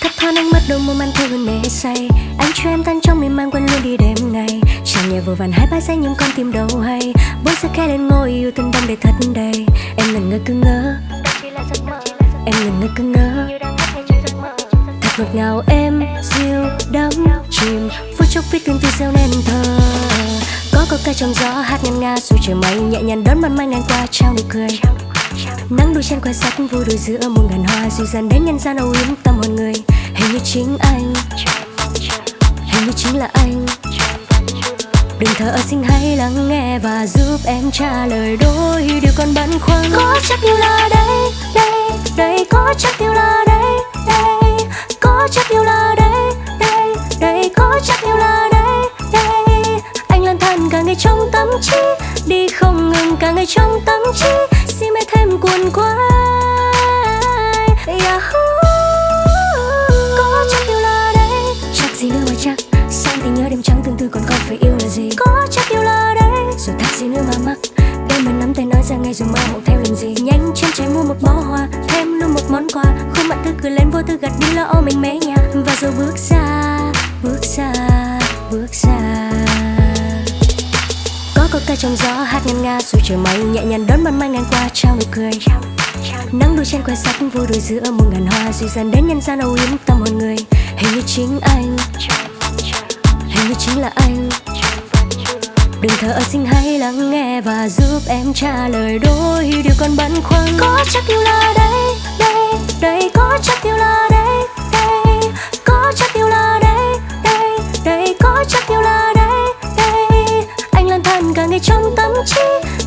thấp thoáng ánh mắt đôi môi man thơ hương mê say. Anh cho em tan trong miên man quên luôn đi đêm ngày. Chẳng nhẹ vừa vặn hai ba giây nhưng con tim đâu hay. Bốn giờ khẽ lên ngôi yêu tình đong để thật đầy. Em ngẩn ngơ cứ ngỡ. Em ngẩn ngơ cứ ngỡ. Thật ngọt ngào em diêu đắm chìm. Phút chốc viết tương tư gieo nên thơ có câu ca trong gió hát ngân nga, dù trời mây nhẹ nhàng đón ban mai ngang qua trao nụ cười nắng đôi chân quay sắc vui đôi giữa muôn ngàn hoa dù dần đến nhân gian âu yếm tâm hồn người. Hình như chính anh, hình như chính là anh. Đừng thở xin hãy lắng nghe và giúp em trả lời đôi điều còn băn khoăn. Có chắc yêu là đây đây đây, có chắc yêu là đây đây. Có chắc yêu là đây đây đây, có chắc yêu là đây đây. Anh lang thang cả ngày trong tâm trí, đi không ngừng cả ngày trong tâm trí xin mê thêm cuồn quay. Yahoo. có chắc yêu là đây. Chắc gì nữa mà chắc. Sáng thì nhớ đêm trắng tương tư còn còn phải yêu là gì? Có chắc yêu là đây. Rồi thắc gì nữa mà mắc? Đêm mình nắm tay nói ra ngay rồi mơ hộ theo làm gì? Nhanh chân chạy mua một bó hoa, thêm luôn một món quà. Khuôn mặt tươi cười lên vô tư gật đi lo âu mình mé nhà và rồi bước ra bước ra bước ra trong gió hát ngân nga, dù trời mây nhẹ nhàng đón ban mai ngang qua, trao nụ cười. Nắng đôi trên quen sắc vui đôi giữa muôn ngàn hoa duy dần đến nhân gian âu yếm tâm hồn người. Hình như chính anh, hình như chính là anh. Đừng thở xin hãy lắng nghe và giúp em trả lời đôi điều còn băn khoăn. Có chắc yêu là tâm trí.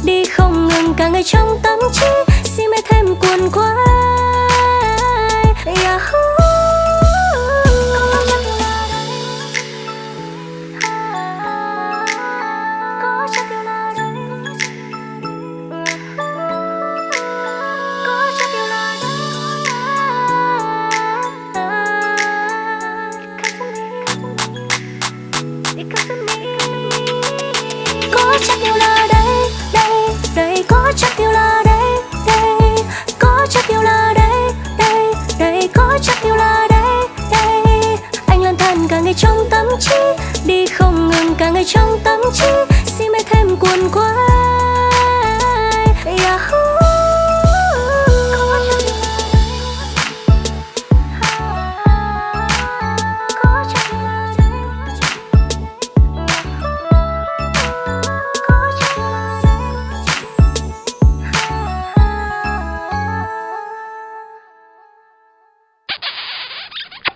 Đi không ngừng cả ngày trong tâm trí. Xin mê thêm cuồn quá chắc yêu lơ đây